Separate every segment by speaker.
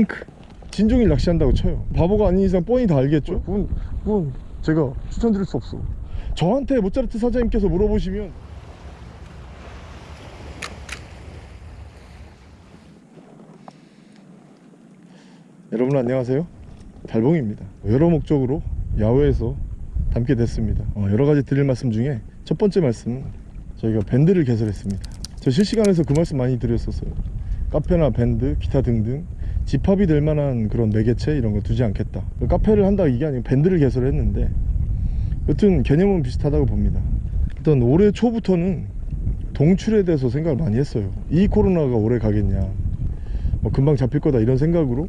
Speaker 1: 핑크. 진종일 낚시한다고 쳐요. 바보가 아닌 이상 뻔히 다 알겠죠? 그건, 그건 제가 추천드릴 수 없어. 저한테 모짜르트 사장님께서 물어보시면 여러분 안녕하세요. 달봉입니다. 여러 목적으로 야외에서 담게 됐습니다. 어, 여러 가지 드릴 말씀 중에 첫 번째 말씀은 저희가 밴드를 개설했습니다. 저 실시간에서 그 말씀 많이 드렸었어요. 카페나 밴드 기타 등등 집합이 될 만한 그런 매개체 이런 거 두지 않겠다. 카페를 한다 이게 아니고 밴드를 개설했는데 여튼 개념은 비슷하다고 봅니다. 일단 올해 초부터는 동출에 대해서 생각을 많이 했어요. 이 코로나가 오래 가겠냐 뭐 금방 잡힐 거다 이런 생각으로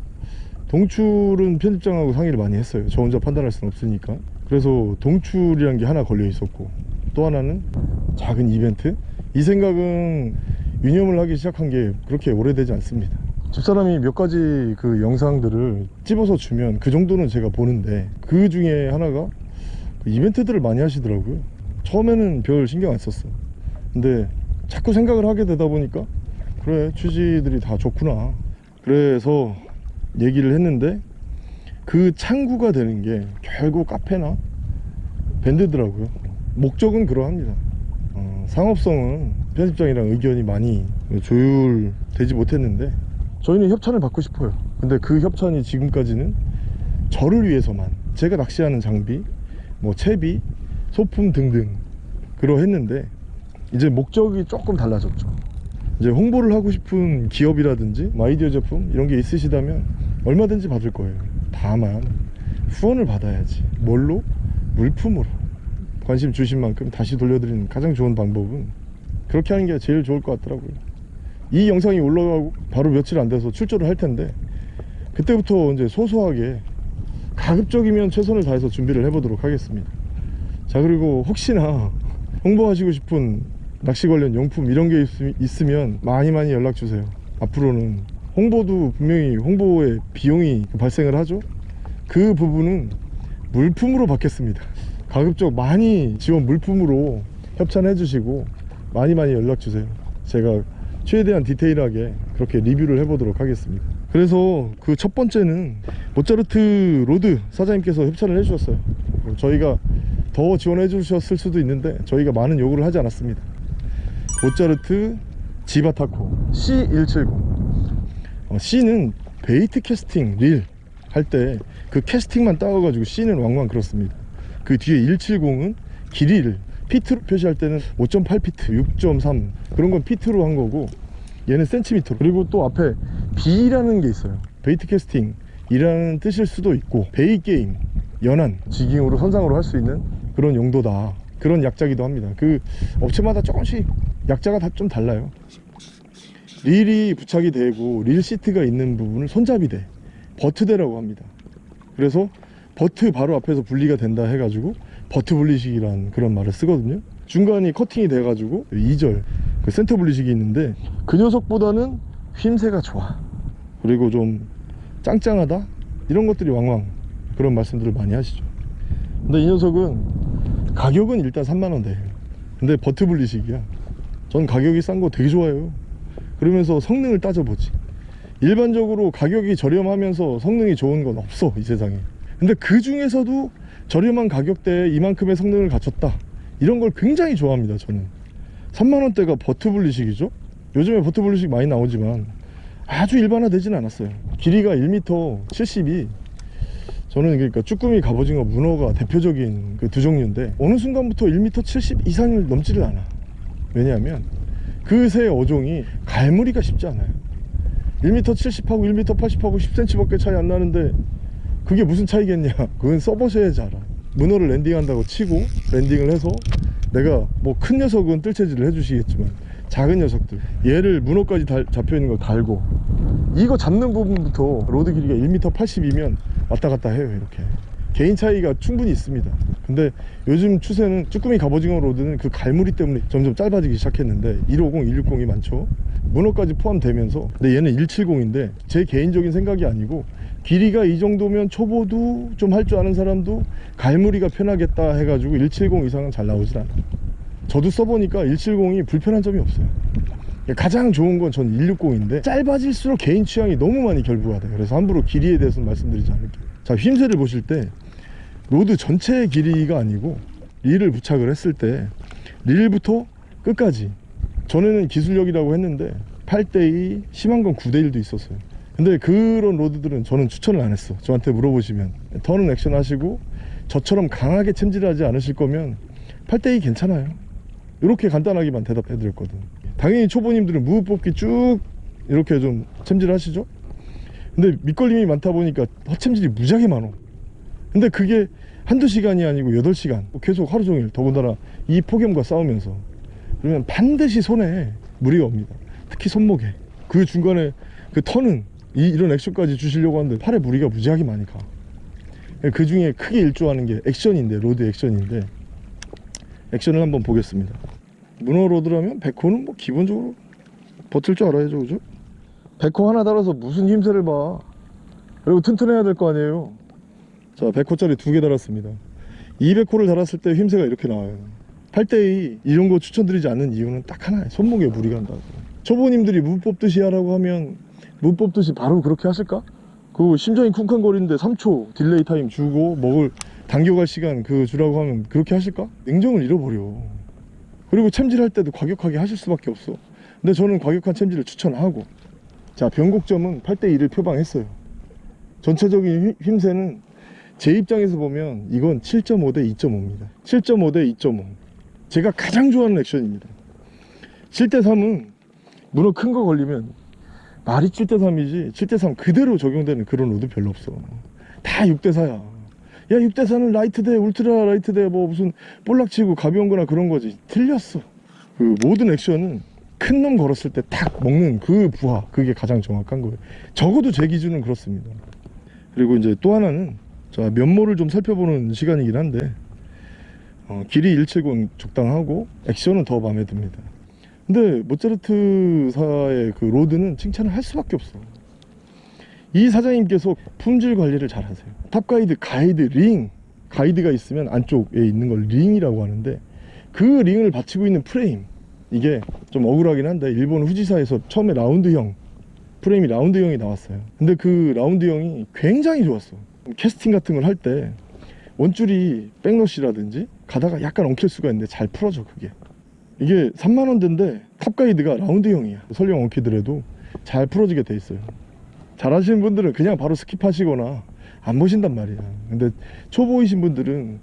Speaker 1: 동출은 편집장하고 상의를 많이 했어요. 저 혼자 판단할 수는 없으니까. 그래서 동출이란 게 하나 걸려 있었고 또 하나는 작은 이벤트? 이 생각은 유념을 하기 시작한 게 그렇게 오래되지 않습니다 집사람이 몇 가지 그 영상들을 집어서 주면 그 정도는 제가 보는데 그 중에 하나가 그 이벤트들을 많이 하시더라고요. 처음에는 별 신경 안 썼어 근데 자꾸 생각을 하게 되다 보니까 그래 취지들이 다 좋구나. 그래서 얘기를 했는데 그 창구가 되는 게 결국 카페나 밴드더라고요. 목적은 그러합니다. 어, 상업성은 편집장이랑 의견이 많이 조율되지 못했는데 저희는 협찬을 받고 싶어요. 근데 그 협찬이 지금까지는 저를 위해서만 제가 낚시하는 장비 뭐 채비 소품 등등 그러 했는데 이제 목적이 조금 달라졌죠. 이제 홍보를 하고 싶은 기업이라든지 뭐 아이디어 제품 이런 게 있으시다면 얼마든지 받을 거예요. 다만 후원을 받아야지 뭘로? 물품으로. 관심 주신 만큼 다시 돌려드리는 가장 좋은 방법은 그렇게 하는 게 제일 좋을 것 같더라고요 이 영상이 올라가고 바로 며칠 안 돼서 출조를 할 텐데 그때부터 이제 소소하게 가급적이면 최선을 다해서 준비를 해보도록 하겠습니다. 자 그리고 혹시나 홍보하시고 싶은 낚시 관련 용품 이런 게 있, 으면 많이 많이 연락 주세요. 앞으로는 홍보도 분명히 홍보에 비용이 발생을 하죠. 그 부분은 물품으로 받겠습니다. 가급적 많이 지원 물품으로 협찬해 주시고 많이 많이 연락 주세요. 제가 최대한 디테일하게 그렇게 리뷰를 해보도록 하겠습니다. 그래서 그 첫 번째는 모차르트 로드 사장님께서 협찬을 해주셨어요. 저희가 더 지원해 주셨을 수도 있는데 저희가 많은 요구를 하지 않았습니다. 모차르트 지바타코 C170 어, C는 bait 캐스팅 릴 할 때 그 캐스팅만 따가지고 C는 왕왕 그렇습니다. 그 뒤에 170은 길이를 피트로 표시할 때는 5.8피트 6.3 그런 건 피트로 한 거고 얘는 센티미터 그리고 또 앞에 B라는 게 있어요. bait 캐스팅 이라는 뜻일 수도 있고 bay 게임 연안 jigging으로 선상으로 할 수 있는 그런 용도다. 그런 약자기도 합니다. 그 업체마다 조금씩 약자가 다 좀 달라요. 릴이 부착이 되고 릴 시트가 있는 부분을 손잡이대 butt대라고 합니다. 그래서 butt 바로 앞에서 분리가 된다 해가지고 butt 분리식이란 그런 말을 쓰거든요. 중간이 커팅이 돼 가지고 2절 그 센터 분리식이 있는데 그 녀석보다는 휘임새가 좋아. 그리고 좀 짱짱하다? 이런 것들이 왕왕 그런 말씀들을 많이 하시죠. 근데 이 녀석은 가격은 일단 3만원 돼 근데 butt 분리식이야. 전 가격이 싼 거 되게 좋아해요. 그러면서 성능을 따져보지. 일반적으로 가격이 저렴하면서 성능이 좋은 건 없어 이 세상에. 근데 그 중에서도 저렴한 가격대에 이만큼의 성능을 갖췄다. 이런 걸 굉장히 좋아합니다 저는. 3만원대가 butt 분리식이죠? 요즘에 butt 분리식 많이 나오지만 아주 일반화되진 않았어요. 길이가 1m 70이. 저는 그러니까 쭈꾸미 갑오징어 문어가 대표적인 그 두 종류인데 어느 순간부터 1m 70 이상을 넘지를 않아. 왜냐하면 그새 어종이 갈무리가 쉽지 않아요. 1m 70하고 1m 80하고 10cm 밖에 차이 안 나는데 그게 무슨 차이겠냐? 그건 써보셔야지 알아 문어를 랜딩한다고 치고 랜딩을 해서 내가 뭐 큰 녀석은 뜰채질을 해주시겠지만 작은 녀석들. 얘를 문어까지 달, 잡혀있는 걸 달고 이거 잡는 부분부터 로드 길이가 1m 80이면 왔다 갔다 해요 이렇게. 개인 차이가 충분히 있습니다. 근데 요즘 추세는 쭈꾸미 갑오징어 로드는 그 갈무리 때문에 점점 짧아지기 시작했는데 150, 160이 많죠. 문어까지 포함되면서 근데 얘는 170인데 제 개인적인 생각이 아니고 길이가 이 정도면 초보도 좀 할 줄 아는 사람도 갈무리가 편하겠다 해가지고 170 이상은 잘 나오질 않아 저도 써보니까 170이 불편한 점이 없어요. 가장 좋은 건 전 160인데 짧아질수록 개인 취향이 너무 많이 결부가 돼요. 그래서 함부로 길이에 대해서는 말씀드리지 않을게요. 자 휘임새를 보실 때 로드 전체 길이가 아니고 릴을 부착을 했을 때 릴부터 끝까지 전에는 기술력이라고 했는데 8대2 심한 건 9대1도 있었어요 근데 그런 로드들은 저는 추천을 안 했어. 저한테 물어보시면 턴은 액션 하시고 저처럼 강하게 챔질하지 않으실 거면 8대2 괜찮아요. 이렇게 간단하게만 대답해 드렸거든. 당연히 초보님들은 무브 뽑기 쭉 이렇게 좀 챔질 하시죠? 근데 밑걸림이 많다 보니까 헛챔질이 무지하게 많어. 근데 그게 한두 시간이 아니고 8시간 계속 하루 종일 더군다나 이 폭염과 싸우면서. 그러면 반드시 손에 무리가 옵니다. 특히 손목에. 그 중간에 그 턴은 이, 이런 액션까지 주시려고 하는데 팔에 무리가 무지하게 많이 가 그 중에 크게 일조하는 게 액션인데 로드 액션인데 액션을 한번 보겠습니다. 문어 로드라면 백호는 뭐 기본적으로 버틸 줄 알아야죠 그죠? 100호 하나 달아서 무슨 휨새를 봐. 그리고 튼튼해야 될 거 아니에요. 자 100호짜리 두 개 달았습니다. 200호를 달았을 때 휨새가 이렇게 나와요. 8대2 이런 거 추천드리지 않는 이유는 딱 하나예요. 손목에 무리가 간다고. 초보님들이 무 뽑듯이 하라고 하면 무 뽑듯이 바로 그렇게 하실까? 그 심장이 쿵쾅거리는데 3초 delay time 주고 먹을 당겨갈 시간 그 주라고 하면 그렇게 하실까? 냉정을 잃어버려. 그리고 챔질할 때도 과격하게 하실 수밖에 없어. 근데 저는 과격한 챔질을 추천하고. 자 변곡점은 8대2를 표방했어요. 전체적인 휨- 휨새는 제 입장에서 보면 이건 7.5 대 2.5입니다. 7.5 대 2.5 제가 가장 좋아하는 액션입니다. 7대 3은 문어 큰 거 걸리면 말이 7대 3이지 7대 3 그대로 적용되는 그런 rod 별로 없어. 다 6대 4야. 야 6대 4는 light 대 ultra light 대 뭐 무슨 볼락치고 가벼운 거나 그런 거지. 틀렸어. 그 모든 액션은 큰 놈 걸었을 때 탁 먹는 그 부하 그게 가장 정확한 거예요. 적어도 제 기준은 그렇습니다. 그리고 이제 또 하나는 자 면모를 좀 살펴보는 시간이긴 한데 어, 길이 170 적당하고 액션은 더 마음에 듭니다 근데 모차르트사의 그 rod는 칭찬을 할 수밖에 없어. 이 사장님께서 품질 관리를 잘 하세요. top guide 가이드 링. 가이드가 있으면 안쪽에 있는 걸 링이라고 하는데 그 링을 받치고 있는 프레임. 이게 좀 억울하긴 한데 일본 후지사에서 처음에 라운드형 프레임이 라운드형이 나왔어요. 근데 그 라운드형이 굉장히 좋았어. 캐스팅 같은 걸 할 때 원줄이 backlash라든지 가다가 약간 엉킬 수가 있는데 잘 풀어져 그게 이게 3만원대인데 top guide가 라운드형이야. 설령 엉키더라도 잘 풀어지게 돼 있어요. 잘 하시는 분들은 그냥 바로 skip하시거나 안 보신단 말이야. 근데 초보이신 분들은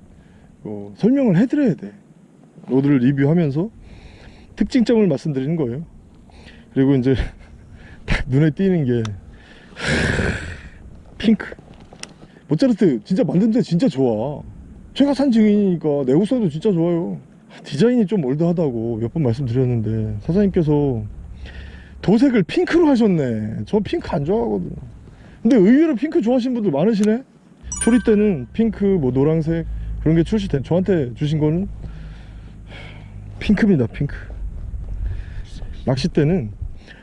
Speaker 1: 어, 설명을 해드려야 돼. rod를 리뷰하면서 특징점을 말씀드리는 거예요. 그리고 이제 딱 눈에 띄는 게 핑크. 모차르트 진짜 만든 데 진짜 좋아. 제가 산 증인이니까 내구성도 진짜 좋아요 디자인이 좀 올드하다고 몇 번 말씀드렸는데 사장님께서 도색을 핑크로 하셨네. 저 핑크 안 좋아하거든 근데 의외로 핑크 좋아하시는 분들 많으시네? 초리 때는 핑크 뭐 노란색 그런 게 출시된 저한테 주신 거는 핑크입니다 핑크. 낚싯대는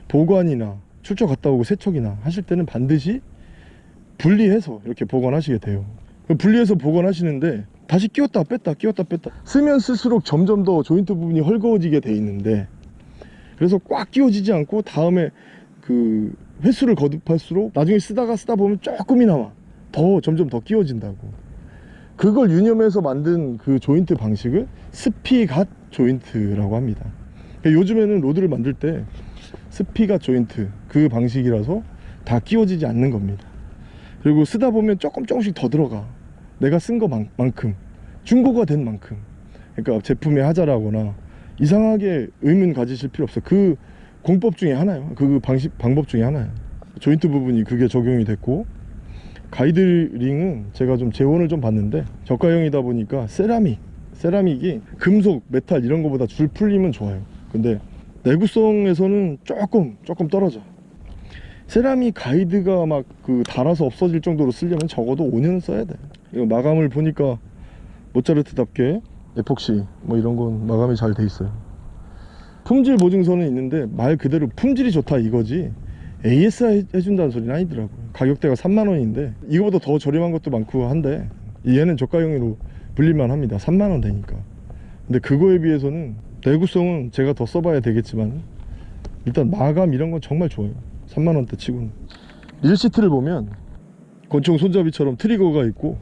Speaker 1: 보관이나 출처 갔다 오고 세척이나 하실 때는 반드시 분리해서 이렇게 보관하시게 돼요. 그 분리해서 보관하시는데 다시 끼웠다 뺐다 끼웠다 뺐다. 쓰면 쓸수록 점점 더 조인트 부분이 헐거워지게 돼 있는데 그래서 꽉 끼워지지 않고 다음에 그 횟수를 거듭할수록 나중에 쓰다가 쓰다 보면 조금이나마 더 점점 더 끼워진다고. 그걸 유념해서 만든 그 조인트 방식을 spigot joint라고 합니다. 그러니까 요즘에는 rod를 만들 때 spigot joint 그 방식이라서 다 끼워지지 않는 겁니다. 그리고 쓰다 보면 조금 조금씩 더 들어가 내가 쓴 것만큼 중고가 된 만큼 그러니까 제품의 하자라거나 이상하게 의문 가지실 필요 없어요. 그 공법 중에 하나요. 그 방식 방법 중에 하나예요. joint 부분이 그게 적용이 됐고 가이드링은 제가 좀 제원을 좀 봤는데 저가형이다 보니까 세라믹 세라믹이 금속 메탈 이런 거보다 줄 풀림은 좋아요. 근데 내구성에서는 조금 조금 떨어져. 세라믹 가이드가 막 그 닳아서 없어질 정도로 쓰려면 적어도 5년은 써야 돼 이거 마감을 보니까 모차르트답게 에폭시 뭐 이런 건 마감이 잘 돼 있어요. 품질 보증서는 있는데 말 그대로 품질이 좋다 이거지 AS 해준다는 소리는 아니더라고요. 가격대가 3만원인데 이거보다 더 저렴한 것도 많고 한데 얘는 저가형으로 불릴만 합니다. 3만원 되니까. 근데 그거에 비해서는 내구성은 제가 더 써봐야 되겠지만 일단 마감 이런 건 정말 좋아요. 3만원대 치고는. 릴 시트를 보면 권총 손잡이처럼 트리거가 있고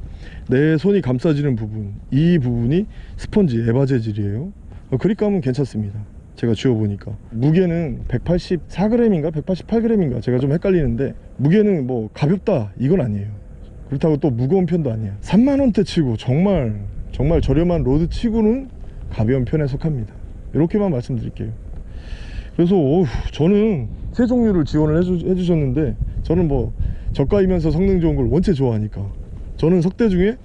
Speaker 1: 내 손이 감싸지는 부분 이 부분이 스펀지 EVA 재질이에요. 어, grip감은 괜찮습니다. 제가 쥐어보니까. 무게는 184g인가? 188g인가? 제가 좀 헷갈리는데 무게는 뭐 가볍다 이건 아니에요. 그렇다고 또 무거운 편도 아니야 3만원대 치고 정말 정말 저렴한 rod 치고는 가벼운 편에 속합니다. 이렇게만 말씀드릴게요. 그래서 어휴, 저는 세 종류를 지원을 해주, 해주셨는데 저는 뭐 저가이면서 성능 좋은 걸 원체 좋아하니까 저는 석대 중에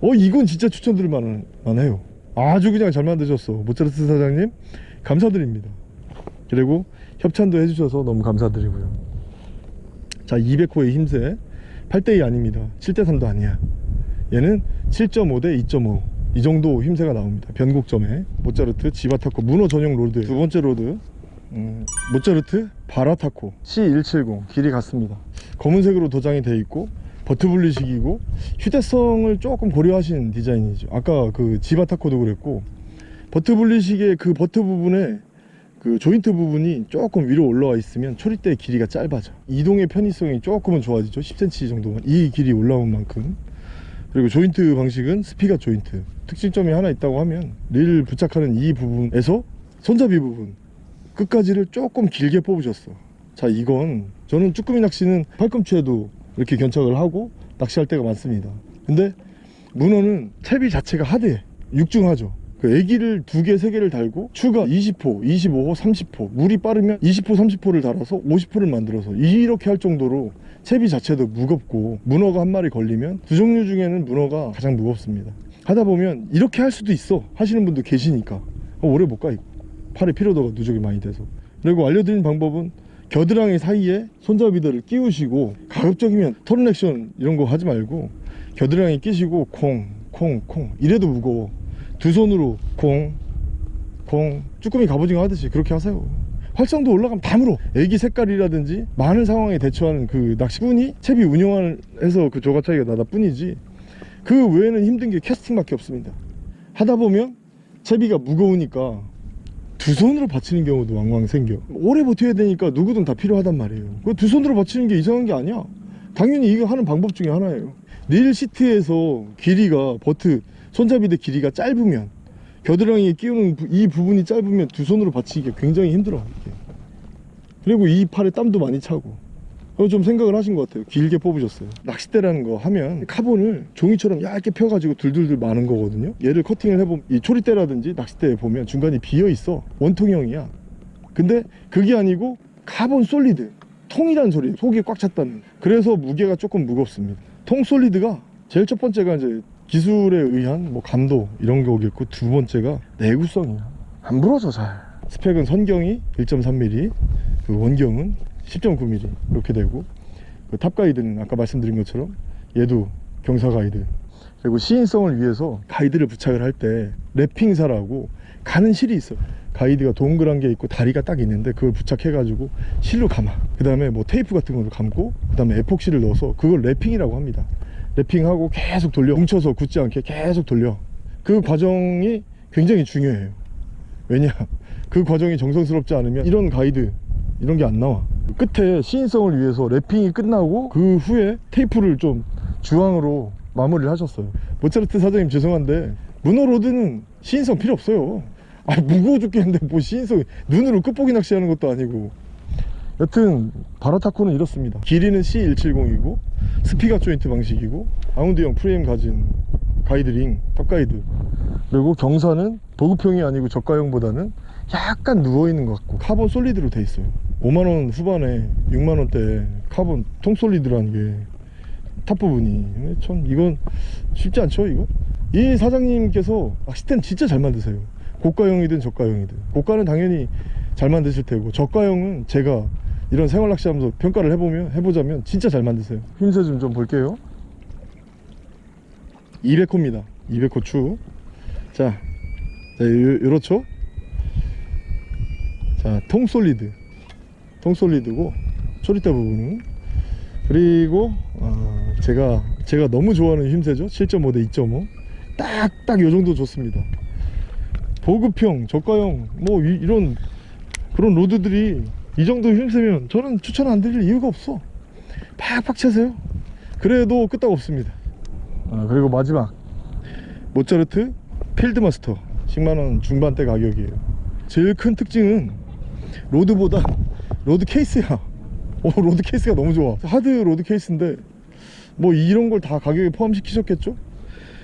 Speaker 1: 어 이건 진짜 추천드릴 만한, 만해요. 아주 그냥 잘 만드셨어. 모차르트 사장님 감사드립니다. 그리고 협찬도 해주셔서 너무 감사드리고요. 자 200호의 휨새 8대2 아닙니다. 7대3도 아니야. 얘는 7.5대 2.5 이 정도 휨새가 나옵니다. 변곡점에. 모차르트 지바타코 문어 전용 rod. 두 번째 rod. 음, 모차르트 바라타코. C170 길이 같습니다. 검은색으로 도장이 되어 있고 butt 분리식이고 휴대성을 조금 고려하신 디자인이죠. 아까 그 지바타코도 그랬고 butt 분리식의 그 butt 부분에 그 joint 부분이 조금 위로 올라와 있으면 초리대의 길이가 짧아져. 이동의 편의성이 조금은 좋아지죠. 10cm 정도만. 이 길이 올라온 만큼. 그리고 joint 방식은 spigot joint. 특징점이 하나 있다고 하면 릴 부착하는 이 부분에서 손잡이 부분 끝까지를 조금 길게 뽑으셨어. 자 이건 저는 쭈꾸미 낚시는 팔꿈치에도 이렇게 견착을 하고 낚시할 때가 많습니다. 근데 문어는 채비 자체가 하드해 육중하죠. 그 애기를 두 개, 세 개를 달고 추가 20호, 25호, 30호 물이 빠르면 20호, 30호를 달아서 50호를 만들어서 이렇게 할 정도로 채비 자체도 무겁고 문어가 한 마리 걸리면 두 종류 중에는 문어가 가장 무겁습니다. 하다 보면 이렇게 할 수도 있어 하시는 분도 계시니까 어, 오래 못가 이거 팔에 피로도가 누적이 많이 돼서. 그리고 알려드린 방법은 겨드랑이 사이에 손잡이들을 끼우시고 가급적이면 액션 이런 거 하지 말고 겨드랑이 끼시고 콩 콩 콩. 이래도 무거워. 두 손으로 콩 콩. 쭈꾸미 갑오징어 하듯이 그렇게 하세요. 활성도 올라가면 다 물어. 애기 색깔이라든지 많은 상황에 대처하는 그 낚시꾼이 채비 운영을 해서 그 조가 차이가 나다 뿐이지 그 외에는 힘든 게 캐스팅밖에 없습니다. 하다 보면 채비가 무거우니까 두 손으로 받치는 경우도 왕왕 생겨. 오래 버텨야 되니까 누구든 다 필요하단 말이에요. 그 두 손으로 받치는 게 이상한 게 아니야. 당연히 이거 하는 방법 중에 하나예요. reel seat에서 길이가 butt 손잡이대 길이가 짧으면 겨드랑이에 끼우는 부- 이 부분이 짧으면 두 손으로 받치기가 굉장히 힘들어 이게. 그리고 이 팔에 땀도 많이 차고 좀 생각을 하신 것 같아요. 길게 뽑으셨어요. 낚싯대라는 거 하면 카본을 종이처럼 얇게 펴가지고 둘둘둘 마는 거거든요. 얘를 커팅을 해보면 이 초리대라든지 낚싯대에 보면 중간이 비어 있어. 원통형이야. 근데 그게 아니고 카본 solid 통이란 소리 속이 꽉 찼다는. 그래서 무게가 조금 무겁습니다. 통 solid가 제일 첫 번째가 이제 기술에 의한 뭐 감도 이런 거겠고 두 번째가 내구성이야. 안 부러져 잘. 스펙은 선경이 1.3mm 그 원경은 10.9mm 이렇게 되고 그 top guide는 아까 말씀드린 것처럼 얘도 경사 가이드. 그리고 시인성을 위해서 가이드를 부착을 할 때 wrapping사라고 가는 실이 있어 가이드가 동그란 게 있고 다리가 딱 있는데 그걸 부착해 가지고 실로 감아. 그 다음에 뭐 테이프 같은 걸로 감고 그 다음에 에폭시를 넣어서 그걸 wrapping이라고 합니다. wrapping하고 계속 돌려. 뭉쳐서 굳지 않게 계속 돌려. 그 과정이 굉장히 중요해요. 왜냐 그 과정이 정성스럽지 않으면 이런 가이드 이런 게 안 나와. 끝에 시인성을 위해서 wrapping이 끝나고 그 후에 테이프를 좀 주황으로 마무리를 하셨어요. 모차르트 사장님 죄송한데 문어 rod는 시인성 필요 없어요. 아 무거워 죽겠는데 뭐 시인성 눈으로 끝보기 낚시하는 것도 아니고. 여튼 바라타코는 이렇습니다. 길이는 C170이고 spigot joint 방식이고 라운드형 프레임 가진 가이드링 top guide. 그리고 경사는 보급형이 아니고 저가형보다는 약간 누워있는 것 같고 카본 solid로 돼 있어요 5만원 후반에 6만원대 카본 통 solid라는 게 탑 부분이. 근데 참 이건 쉽지 않죠 이거? 이 사장님께서 낚싯대는 진짜 잘 만드세요. 고가형이든 저가형이든. 고가는 당연히 잘 만드실 테고 저가형은 제가 이런 생활 낚시 하면서 평가를 해보면 해보자면 진짜 잘 만드세요. 휨새 좀좀 볼게요. 200호입니다. 200호 추. 자, 자 요, 요렇죠? 자 통solid 통솔리드고 초리대 부분은 그리고 어, 제가 제가 너무 좋아하는 힘세죠? 7.5 대 2.5 딱딱 요 정도 좋습니다. 보급형 저가형 뭐 이, 런 그런 로드들이 이 정도 힘쓰면 저는 추천 안 드릴 이유가 없어. 팍팍 채세요. 그래도 끄떡 없습니다. 아, 그리고 마지막. 모차르트 필드마스터. 10만원 중반대 가격이에요. 제일 큰 특징은 rod보다 rod case야. 오 rod case가 너무 좋아. hard rod case인데 뭐 이런 걸 다 가격에 포함시키셨겠죠?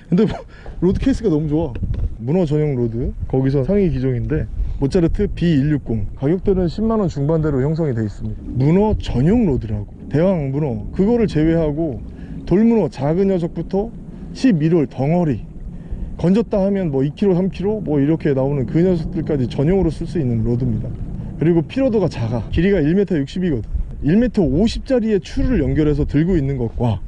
Speaker 1: 근데 뭐 rod case가 너무 좋아. 문어 전용 rod. 거기서 상위 기종인데 모차르트 B160. 가격대는 10만원 중반대로 형성이 되어 있습니다. 문어 전용 rod라고. 대왕 문어. 그거를 제외하고 돌문어 작은 녀석부터 11월 덩어리. 건졌다 하면 뭐 2kg 3kg 뭐 이렇게 나오는 그 녀석들까지 전용으로 쓸 수 있는 rod입니다 그리고 피로도가 작아. 길이가 1m 60이거든. 1m 50짜리의 추를 연결해서 들고 있는 것과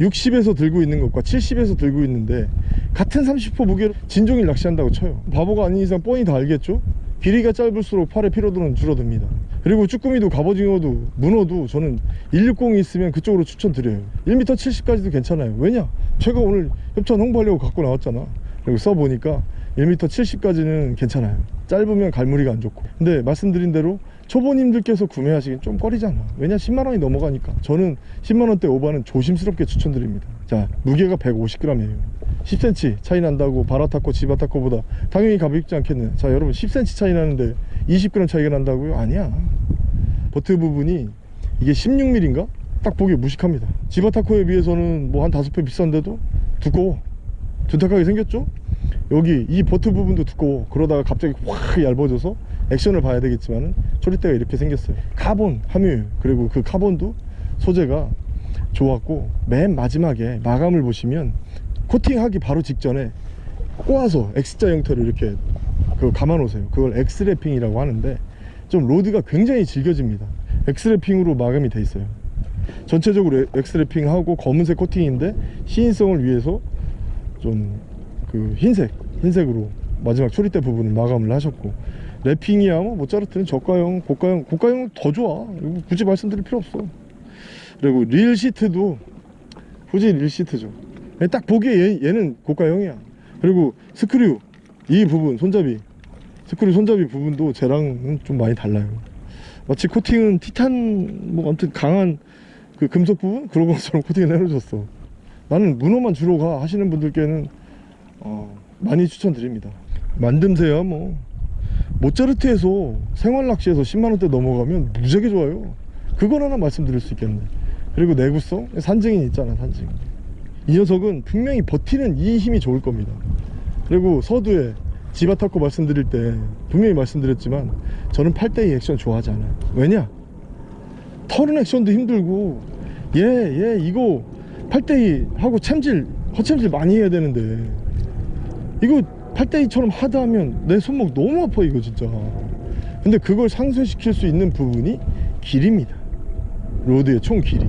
Speaker 1: 60에서 들고 있는 것과 70에서 들고 있는데 같은 30호 무게로 진종일 낚시한다고 쳐요. 바보가 아닌 이상 뻔히 다 알겠죠? 길이가 짧을수록 팔의 피로도는 줄어듭니다. 그리고 쭈꾸미도 갑오징어도 문어도 저는 160이 있으면 그쪽으로 추천드려요. 1m 70까지도 괜찮아요. 왜냐? 제가 오늘 협찬 홍보하려고 갖고 나왔잖아. 그리고 써보니까 1m 70까지는 괜찮아요. 짧으면 갈무리가 안 좋고. 근데 말씀드린 대로 초보님들께서 구매하시긴 좀 꺼리잖아 왜냐 10만원이 넘어가니까. 저는 10만원대 오바는 조심스럽게 추천드립니다. 자 무게가 150g이에요. 10cm 차이 난다고 바라타코 지바타코보다 당연히 가볍지 않겠네. 자 여러분 10cm 차이 나는데 20g 차이가 난다고요? 아니야. 버트 부분이 이게 16mm인가? 딱 보기 무식합니다. 지바타코에 비해서는 뭐 한 5배 비싼데도 두꺼워. 둔탁하게 생겼죠? 여기 이 butt 부분도 두꺼워. 그러다가 갑자기 확 얇아져서 액션을 봐야 되겠지만 초리대가 이렇게 생겼어요. 카본 함유 그리고 그 카본도 소재가 좋았고 맨 마지막에 마감을 보시면 코팅하기 바로 직전에 꼬아서 X자 형태로 이렇게 그 감아 놓으세요. 그걸 X래핑이라고 하는데 좀 rod가 굉장히 질겨집니다. X래핑으로 마감이 돼 있어요. 전체적으로 X래핑하고 검은색 코팅인데 시인성을 위해서 좀 그 흰색 흰색으로 마지막 초리대 부분을 마감을 하셨고 wrapping이야 뭐 모짜르트는 저가형 고가형 고가형은 더 좋아. 굳이 말씀드릴 필요 없어. 그리고 릴 시트도 후지 릴 시트죠. 딱 보기에 얘, 얘는 고가형이야. 그리고 스크류 이 부분 손잡이. 스크류 손잡이 부분도 쟤랑은 좀 많이 달라요. 마치 코팅은 티탄 뭐 아무튼 강한 그 금속 부분? 그런 것처럼 코팅을 해놓으셨어. 나는 문어만 주로 가 하시는 분들께는 어, 많이 추천드립니다. 만듦새야 뭐. 모짜르트에서 생활낚시에서 10만원대 넘어가면 무지하게 좋아요. 그건 하나 말씀드릴 수 있겠네 그리고 내구성 산증인 있잖아 산증. 이 녀석은 분명히 버티는 이 힘이 좋을 겁니다. 그리고 서두에 지바타코 말씀드릴 때 분명히 말씀드렸지만 저는 8대2 액션 좋아하지 않아요. 왜냐? 털은 액션도 힘들고 얘 얘 이거 8대2 하고 챔질 허챔질 많이 해야 되는데 이거 8대2처럼 하드하면 내 손목 너무 아파 이거 진짜. 근데 그걸 상쇄시킬 수 있는 부분이 길입니다. rod의 총 길이.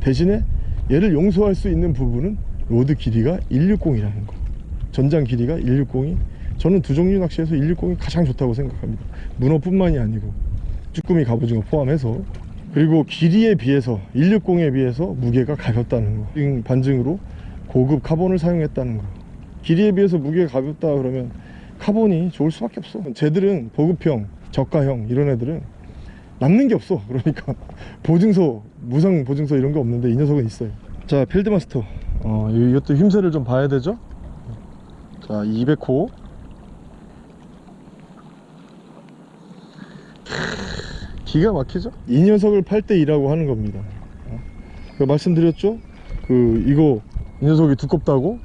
Speaker 1: 대신에 얘를 용서할 수 있는 부분은 rod 길이가 160이라는 거. 전장 길이가 160이. 저는 두 종류 낚시에서 160이 가장 좋다고 생각합니다. 문어뿐만이 아니고 쭈꾸미 갑오징어 포함해서. 그리고 길이에 비해서 160에 비해서 무게가 가볍다는 거. 반증으로 고급 카본을 사용했다는 거 길이에 비해서 무게가 가볍다 그러면 카본이 좋을 수밖에 없어. 쟤들은 보급형 저가형 이런 애들은 남는 게 없어. 그러니까 보증서 무상 보증서 이런 게 없는데 이 녀석은 있어요. 자 필드마스터. 어, 이것도 힘새를 좀 봐야 되죠? 자 200호. 기가 막히죠? 이 녀석을 팔때 2라고 하는 겁니다. 어? 그 말씀드렸죠? 그 이거 이 녀석이 두껍다고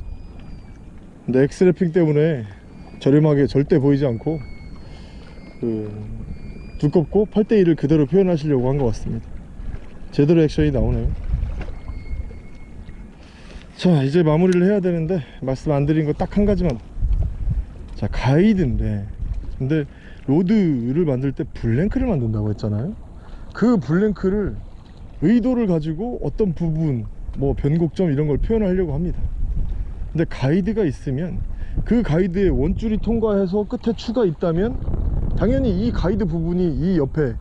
Speaker 1: 근데 엑스래핑 때문에 저렴하게 절대 보이지 않고 그 두껍고 8대1을 그대로 표현하시려고 한 것 같습니다. 제대로 액션이 나오네요. 자 이제 마무리를 해야 되는데 말씀 안 드린 거 딱 한 가지만. 자 가이드인데. 근데 rod를 만들 때 blank를 만든다고 했잖아요. 그 blank를 의도를 가지고 어떤 부분 뭐 변곡점 이런 걸 표현하려고 합니다 근데 가이드가 있으면 그 가이드에 원줄이 통과해서 끝에 추가 있다면 당연히 이 가이드 부분이 이 옆에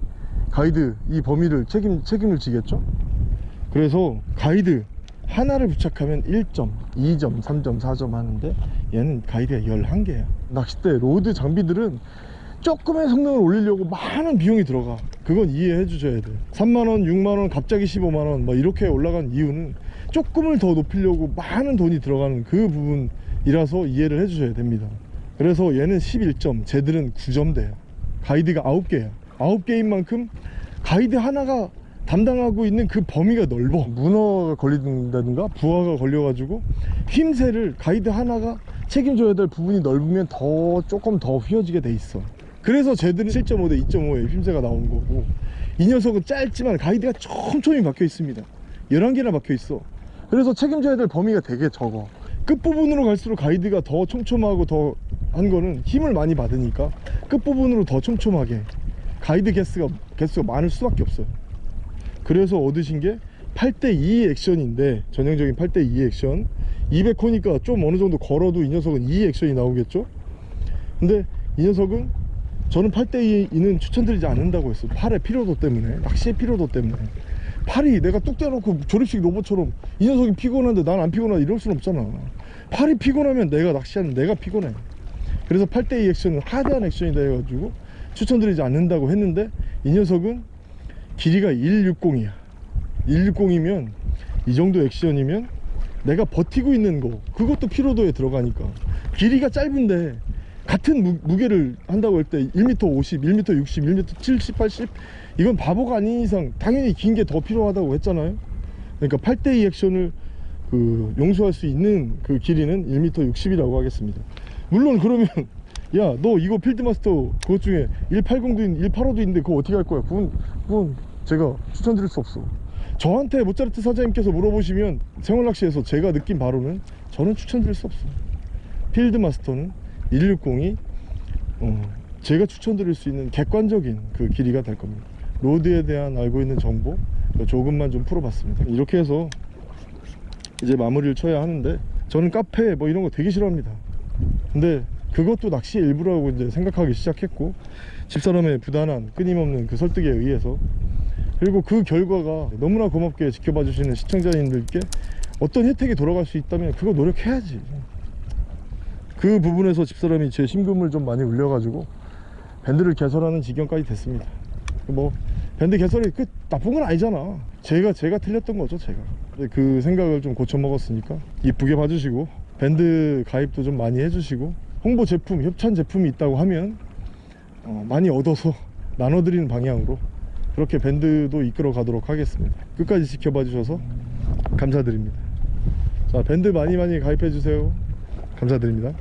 Speaker 1: 가이드 이 범위를 책임, 책임을 지겠죠? 그래서 가이드 하나를 부착하면 1점, 2점, 3점, 4점 하는데 얘는 가이드가 11개야. 낚싯대 rod 장비들은 조금의 성능을 올리려고 많은 비용이 들어가. 그건 이해해 주셔야 돼요. 3만원 6만원 갑자기 15만원 뭐 이렇게 올라간 이유는 조금을 더 높이려고 많은 돈이 들어가는 그 부분이라서 이해를 해 주셔야 됩니다. 그래서 얘는 11점 쟤들은 9점 돼요. 가이드가 9개야 9개인 만큼 가이드 하나가 담당하고 있는 그 범위가 넓어. 문어가 걸린다든가? 부하가 걸려가지고 힘새를 가이드 하나가 책임져야 될 부분이 넓으면 더 조금 더 휘어지게 돼 있어. 그래서 쟤들은 7.5 대 2.5의 힘새가 나오는 거고 이 녀석은 짧지만 가이드가 촘촘히 박혀 있습니다. 11개나 박혀 있어 그래서 책임져야 될 범위가 되게 적어. 끝부분으로 갈수록 가이드가 더 촘촘하고 더 한 거는 힘을 많이 받으니까 끝부분으로 더 촘촘하게 가이드 개수가 개수가 많을 수밖에 없어요. 그래서 얻으신 게 8대2 액션인데 전형적인 8대2 액션. 200호니까 좀 어느 정도 걸어도 이 녀석은 2 액션이 나오겠죠? 근데 이 녀석은 저는 8대2는 추천드리지 않는다고 했어요. 팔의 피로도 때문에 낚시의 피로도 때문에 팔이 내가 뚝 떼어놓고 조립식 로봇처럼 이 녀석이 피곤한데 난 안 피곤하다 이럴 순 없잖아. 팔이 피곤하면 내가 낚시하는 내가 피곤해. 그래서 8대2 액션은 하드한 액션이다 해가지고 추천드리지 않는다고 했는데 이 녀석은 길이가 160이야. 160이면 이 정도 액션이면 내가 버티고 있는 거 그것도 피로도에 들어가니까. 길이가 짧은데 같은 무, 무게를 한다고 할 때 1m 50, 1m 60, 1m 70, 80 이건 바보가 아닌 이상 당연히 긴 게 더 필요하다고 했잖아요. 그러니까 8대2 액션을 그 용서할 수 있는 그 길이는 1m 60이라고 하겠습니다. 물론 그러면 야 너 이거 필드마스터 그것 중에 180도 있는 185도 있는데 그거 어떻게 할 거야? 그건 그건 제가 추천드릴 수 없어. 저한테 모차르트 사장님께서 물어보시면 생활낚시에서 제가 느낀 바로는 저는 추천드릴 수 없어 필드마스터는 160이 어, 제가 추천드릴 수 있는 객관적인 그 길이가 될 겁니다 로드에 대한 알고 있는 정보 조금만 좀 풀어봤습니다. 이렇게 해서 이제 마무리를 쳐야 하는데 저는 카페 뭐 이런 거 되게 싫어합니다. 근데 그것도 낚시의 일부라고 이제 생각하기 시작했고 집사람의 부단한 끊임없는 그 설득에 의해서 그리고 그 결과가 너무나 고맙게 지켜봐 주시는 시청자님들께 어떤 혜택이 돌아갈 수 있다면 그거 노력해야지. 그 부분에서 집사람이 제 심금을 좀 많이 울려가지고 밴드를 개설하는 지경까지 됐습니다 뭐 밴드 개설이 그 나쁜 건 아니잖아. 제가 제가 틀렸던 거죠 제가. 그 생각을 좀 고쳐 먹었으니까 이쁘게 봐주시고 밴드 가입도 좀 많이 해주시고 홍보 제품 협찬 제품이 있다고 하면 어, 많이 얻어서 나눠드리는 방향으로 그렇게 밴드도 이끌어 가도록 하겠습니다. 끝까지 지켜봐 주셔서 감사드립니다. 자 밴드 많이 많이 가입해 주세요. 감사드립니다